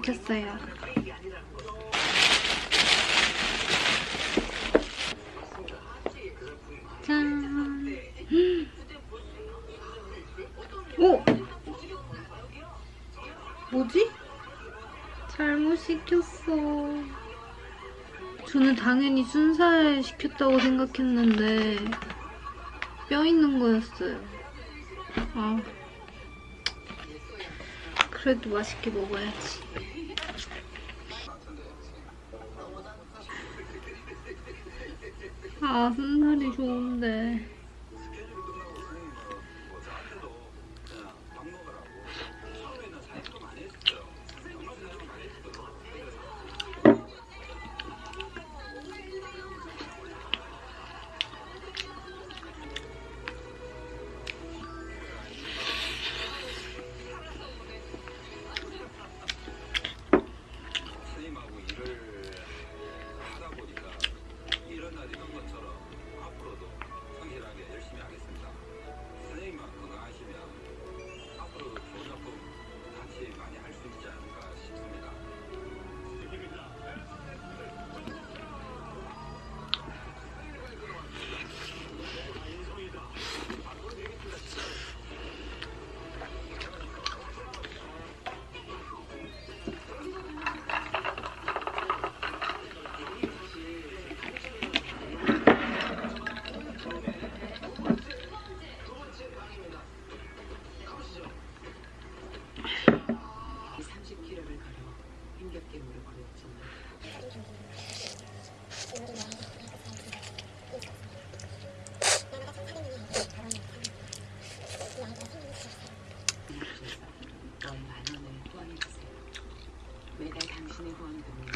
시켰어요. 짠! 오! 뭐지? 잘못 시켰어. 저는 당연히 순살 시켰다고 생각했는데 뼈 있는 거였어요. 아. 그래도 맛있게 먹어야지. 아 순살이 좋은데. Thank you.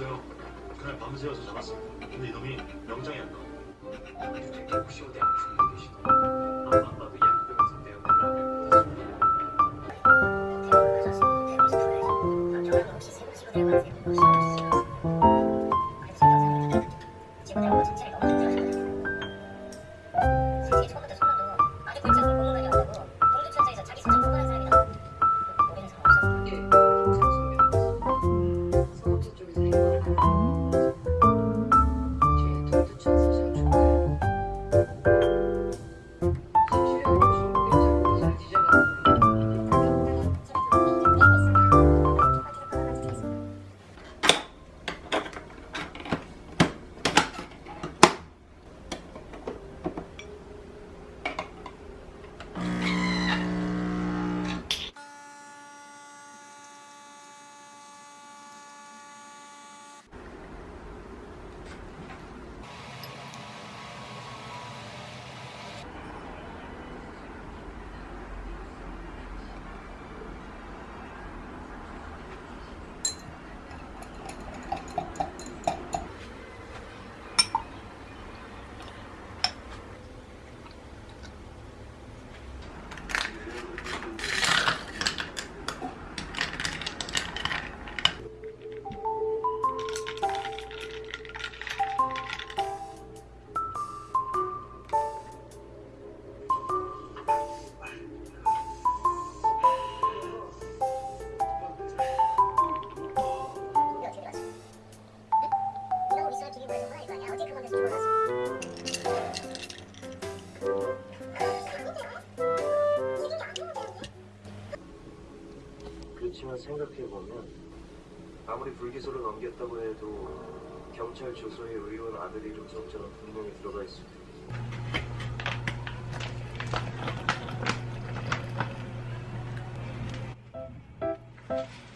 있어요. 그날 밤새워서 잡았습니다. 근데 이놈이 명장이 안 나와. 혹시 어디 아픈 분 계시나? 기소를 넘겼다고 해도 경찰 조서에 의원 아들 이름 석자가 분명히 들어가 테고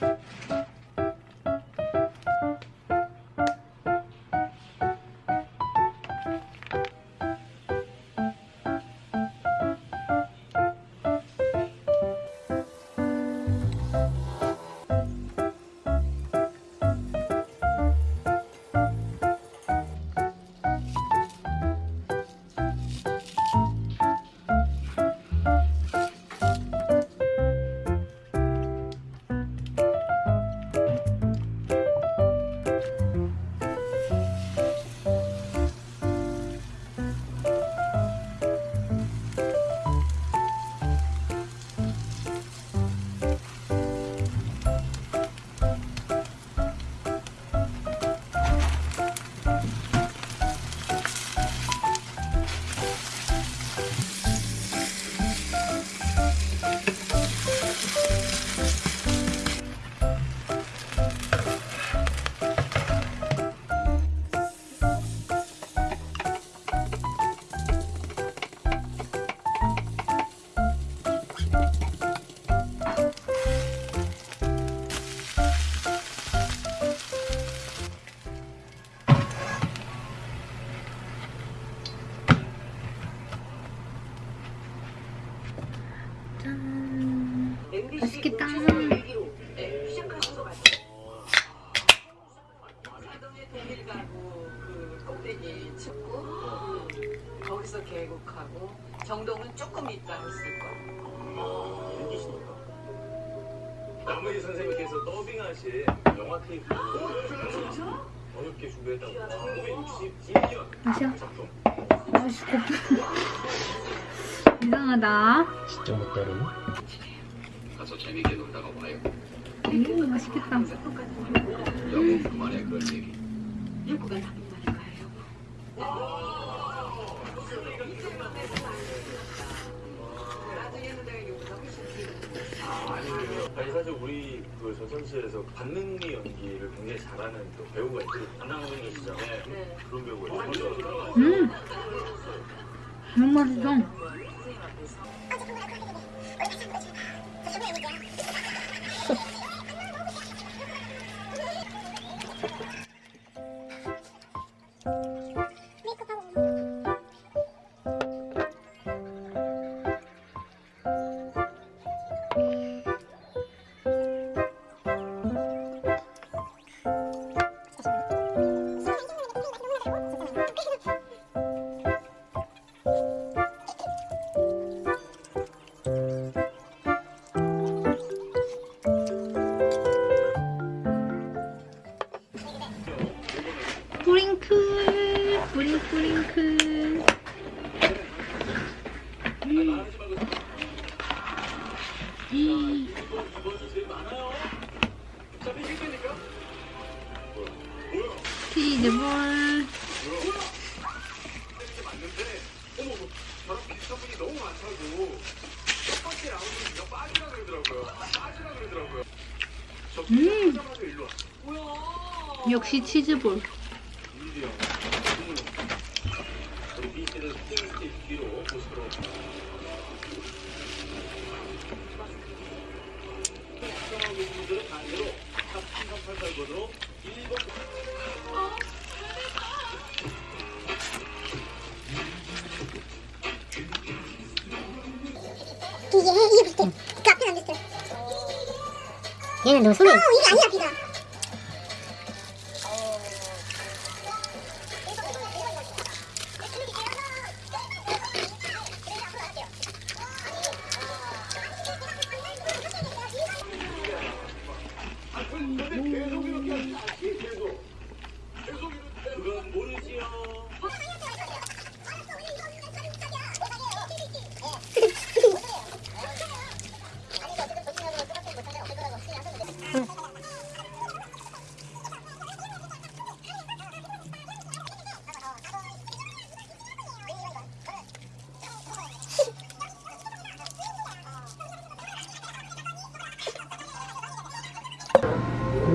짠. 계곡하고 정동은 조금 있다 했을 거야. 여기시니까. 남무희 선생님께서 더빙하신 영화 테이프 어렵게 준비했다고 1961년 마셔. 작품 아이씨, 곱 이상하다. 진짜 못 따르네 가서 재밌게 놀다가 와요. 음, 맛있겠다. 여보 그만해 그럴 얘기. 욕구가 나쁜 말인가요? 그 전선시에서 반능미 연기를 굉장히 잘하는 또 배우가 있어요. 안나선생님이시죠 네. 그런 배우가 있어요. 음. 너무 맛있어. 뿌링클, 뿌링, 뿌링클. 음. 이. 치즈볼. 저랑 비슷한 분 이게 이게 비슷해. 그 앞에 안 비슷해. 얘는 너 손에. 어 이게 아니야 비가.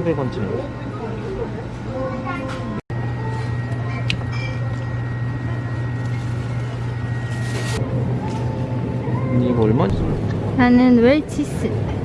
300원쯤. 이거 얼마지? 나는 웰치스.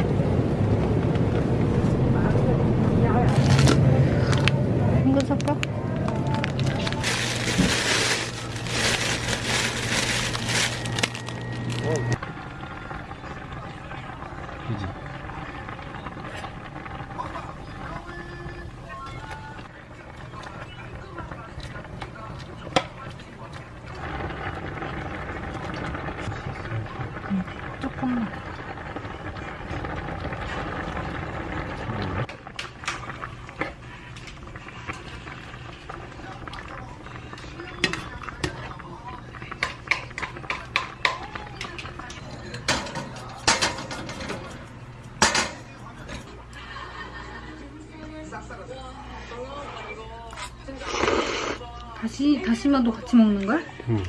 다시마도 같이 먹는 거야? 응.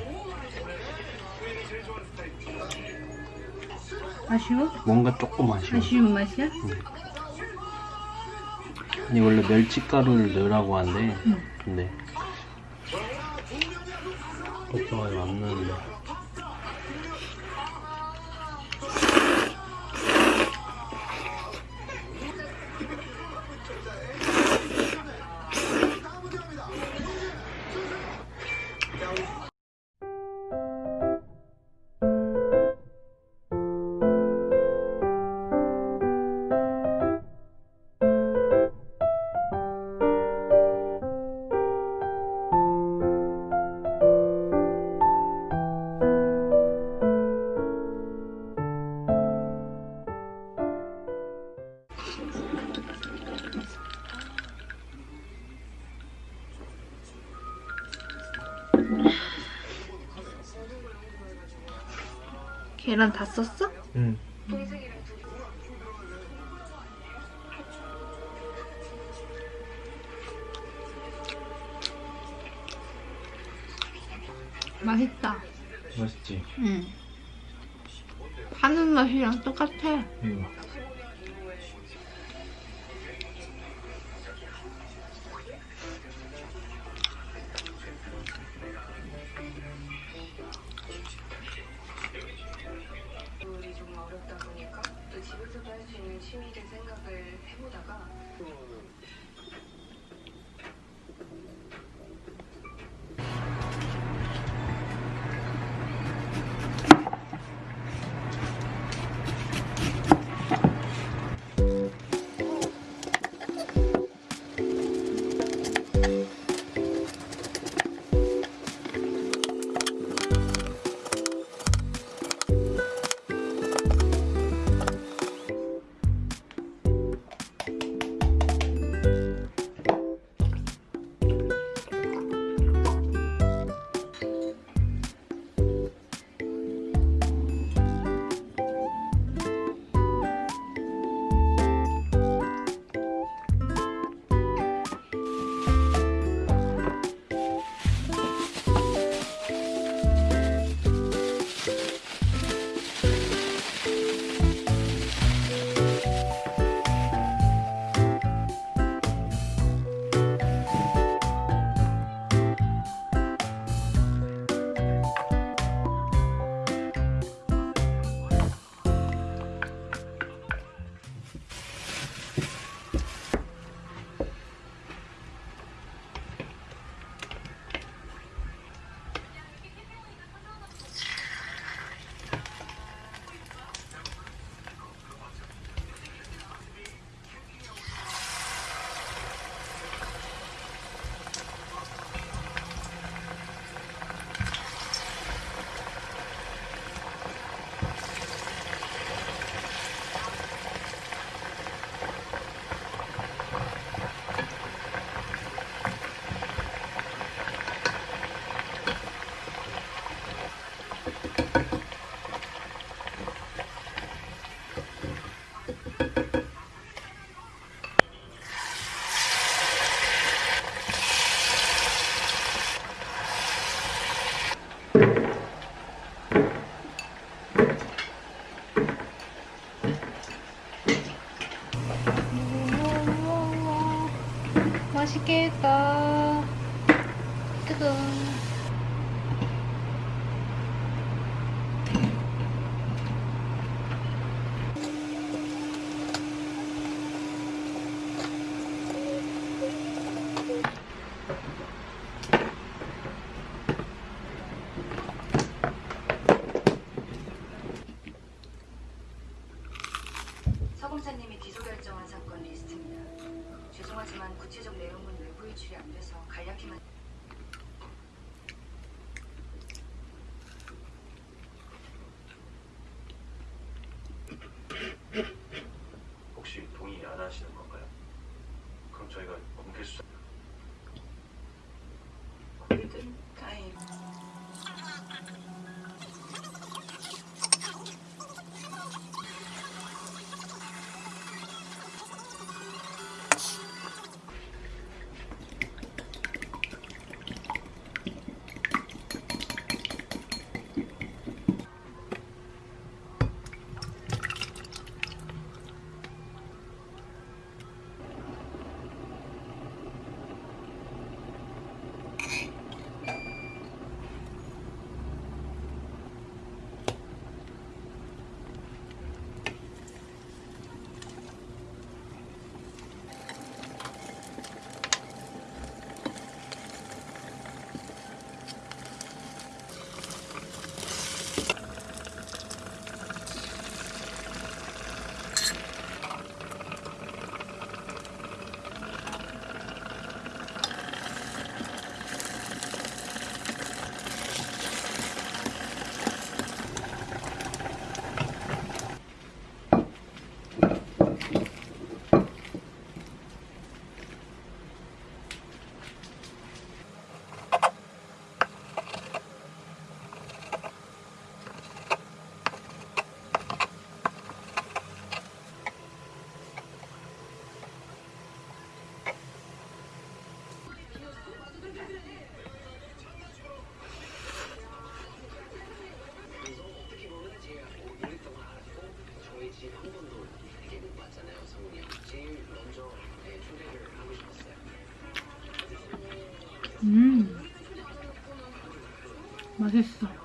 아쉬워? 뭔가 조금 아쉬워. 아쉬운 맛이야? 아니 원래 멸치가루를 넣으라고 하는데 응. 근데 걱정하지 안 넣는데 계란 다 썼어? 응. 맛있다. 맛있지? 응. 파는 맛이랑 똑같아. 응. 啊 음. 맛있어.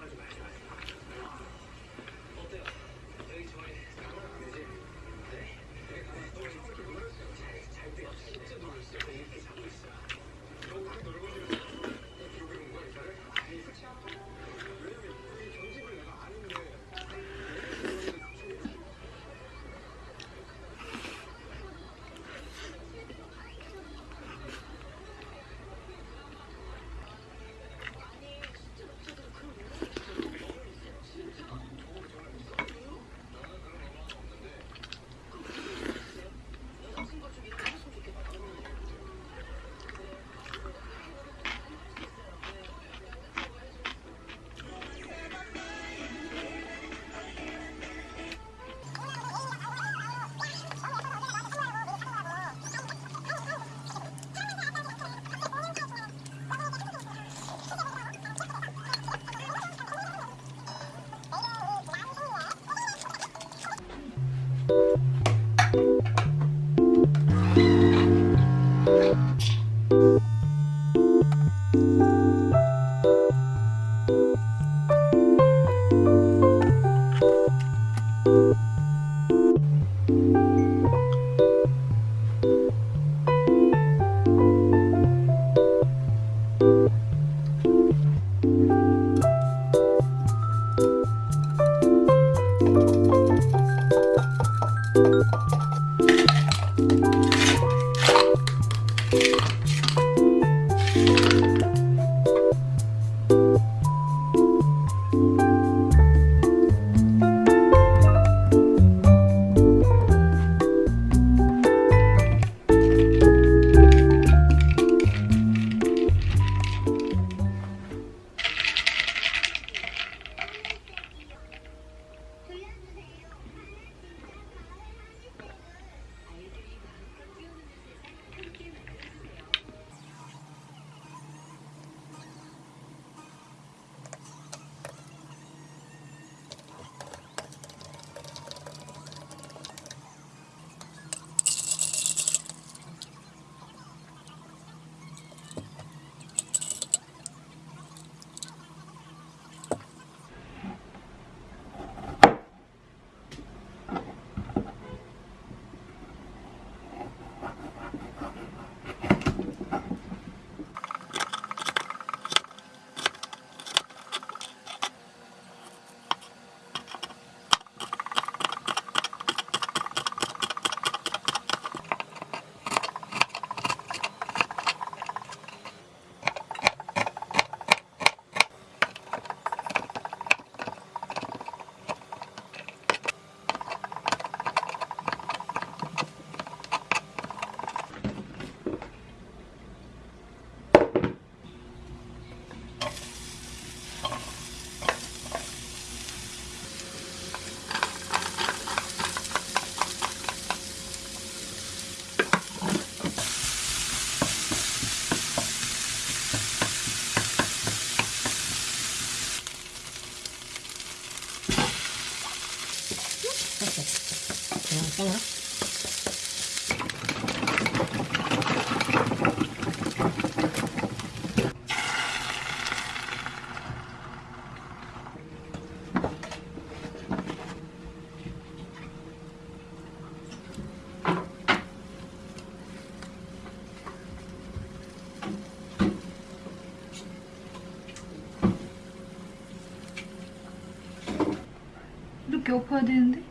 이렇게 엎어야 되는데?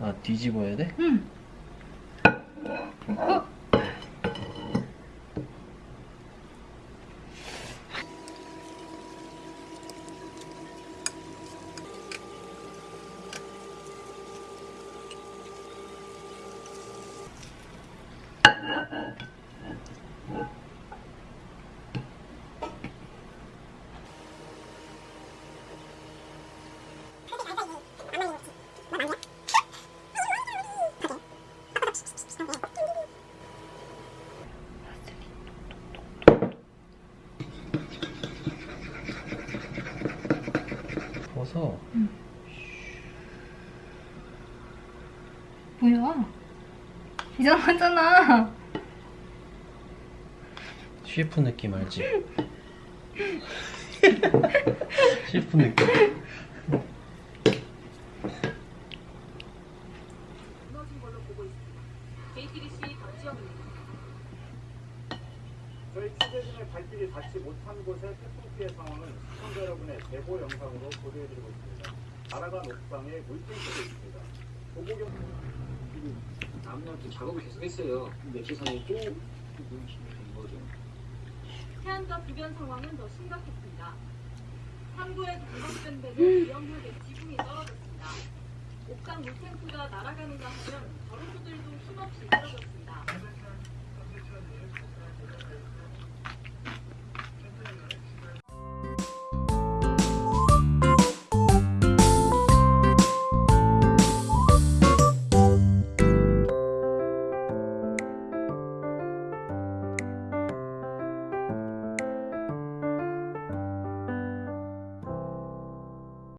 아 뒤집어야 돼? 응. 어? 벗어 뭐야? 이상하잖아. 셰프 느낌 알지? 슬픈 느낌. 보고 있습니다. JTBC 박지영입니다. 저희 취재진의 발길이 닿지 못한 곳의 태풍 피해 상황은 시청자 여러분의 제보 영상으로 보도해드리고 있습니다. 날아간 옥상에 물질들이 있습니다. 보고경 아무래도 작업을 계속했어요. 며칠 사이에 또 눈치 된 거죠. 해안가 주변 상황은 더 심각했습니다. 항구에 동방된 배는 위험하게 지붕이 떨어졌습니다. 옥상 물탱크가 날아가는가 하면 가로수들도 힘없이 떨어졌습니다.